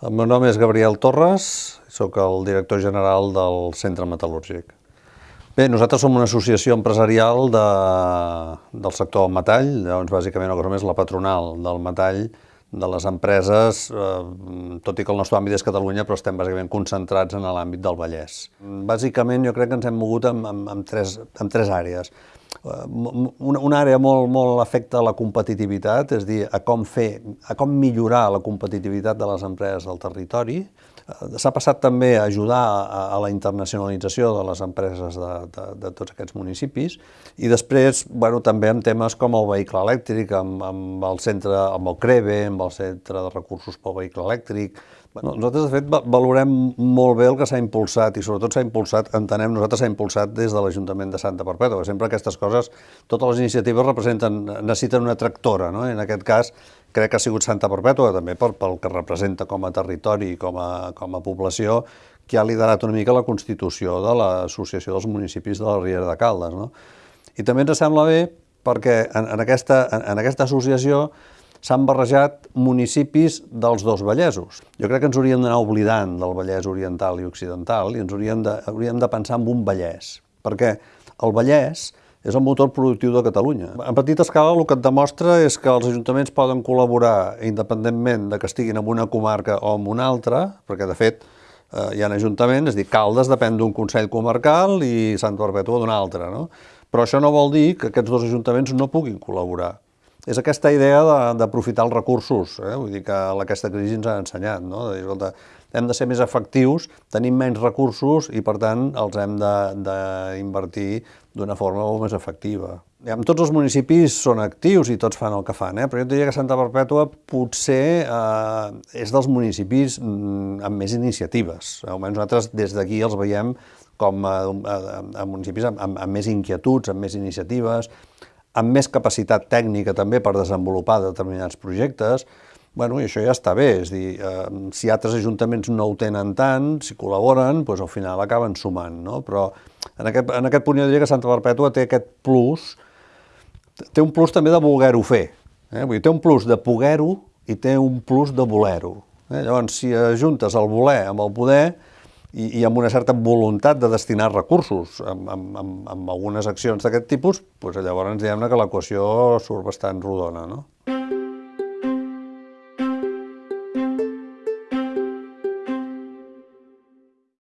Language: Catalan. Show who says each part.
Speaker 1: El meu nom és Gabriel Torres, sóc el director general del Centre Metal·lúrgic. Bé, nosaltres som una associació empresarial de, del sector del metall, llavors bàsicament una cosa més la patronal del metall de les empreses, eh, tot i que el nostre àmbit és Catalunya, però estem bàsicament concentrats en l'àmbit del Vallès. Bàsicament jo crec que ens hem mogut en, en, en, tres, en tres àrees. Una, una àrea molt, molt afecta a la competitivitat, és dir, a com fer, a com millorar la competitivitat de les empreses del territori. Eh, s'ha passat també a ajudar a, a la internacionalització de les empreses de, de, de tots aquests municipis i després, bueno, també amb temes com el vehicle elèctric, amb, amb el centre, amb el CREVE, amb el centre de recursos pel vehicle elèctric, Bueno, nosaltres, de fet, valorem molt bé el que s'ha impulsat i sobretot s'ha impulsat, entenem, nosaltres s'ha impulsat des de l'Ajuntament de Santa Perpètua, sempre aquestes coses, totes les iniciatives representen, necessiten una tractora, no? I en aquest cas crec que ha sigut Santa Perpètua, també pel, pel que representa com a territori i com a, com a població, que ha liderat una mica la constitució de l'Associació dels Municipis de la Riera de Caldes. No? I també ens sembla bé perquè en, en, aquesta, en, en aquesta associació s'han barrejat municipis dels dos Vallesos. Jo crec que ens hauríem d'anar oblidant del Vallès oriental i occidental i ens hauríem de, hauríem de pensar en un Vallès, perquè el Vallès és el motor productiu de Catalunya. En petita escala el que et demostra és que els ajuntaments poden col·laborar independentment de que estiguin en una comarca o en una altra, perquè de fet eh, hi ha ajuntaments, és dir, Caldes depèn d'un Consell Comarcal i Sant Perpètua d'un altre, no? Però això no vol dir que aquests dos ajuntaments no puguin col·laborar és aquesta idea d'aprofitar els recursos, eh? vull dir que aquesta crisi ens ha ensenyat, no? de dir, escolta, hem de ser més efectius, tenim menys recursos i per tant els hem d'invertir d'una forma molt més efectiva. Ja, tots els municipis són actius i tots fan el que fan, eh? però jo diria que Santa Perpètua potser eh, és dels municipis mm, amb més iniciatives. Almenys nosaltres des d'aquí els veiem com a, a, a municipis amb, amb, amb més inquietuds, amb més iniciatives, amb més capacitat tècnica també per desenvolupar determinats projectes, bueno, i això ja està bé, és dir, eh, si altres ajuntaments no ho tenen tant, si col·laboren, doncs al final acaben sumant, no? Però en aquest, en aquest punt jo diria que Santa Perpètua té aquest plus, té un plus també de voler-ho fer, eh? Vull dir, té un plus de poder-ho i té un plus de voler-ho. Eh? Llavors, si ajuntes el voler amb el poder, i, i amb una certa voluntat de destinar recursos amb, amb, amb, amb algunes accions d'aquest tipus, doncs llavors diguem-ne que l'equació surt bastant rodona. No?